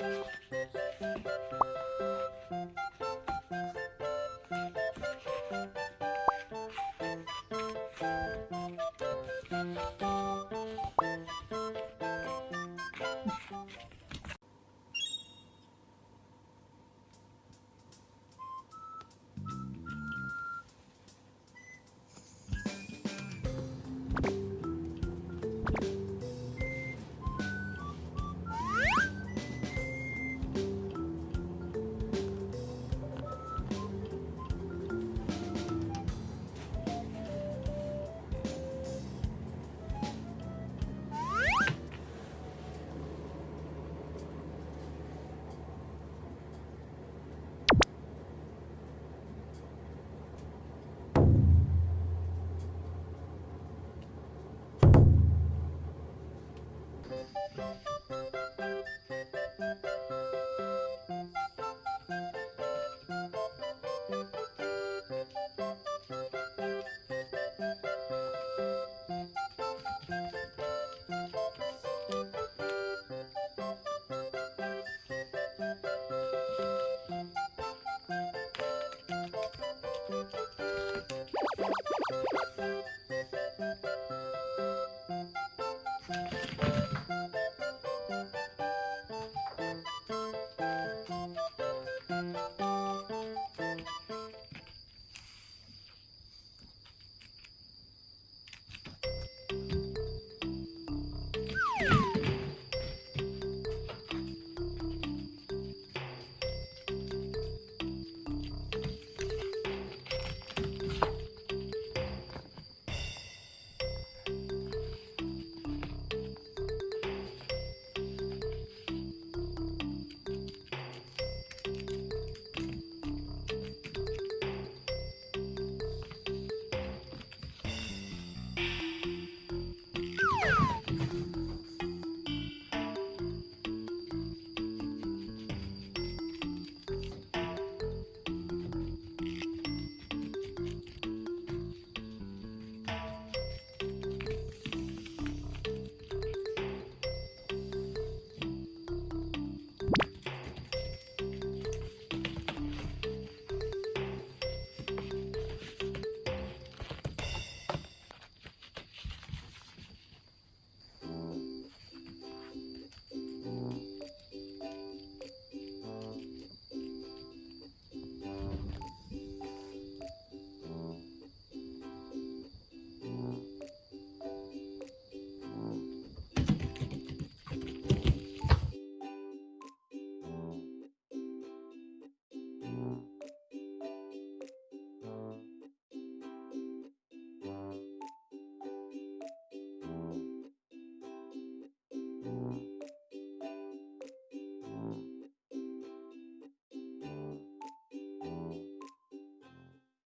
you. Thank you.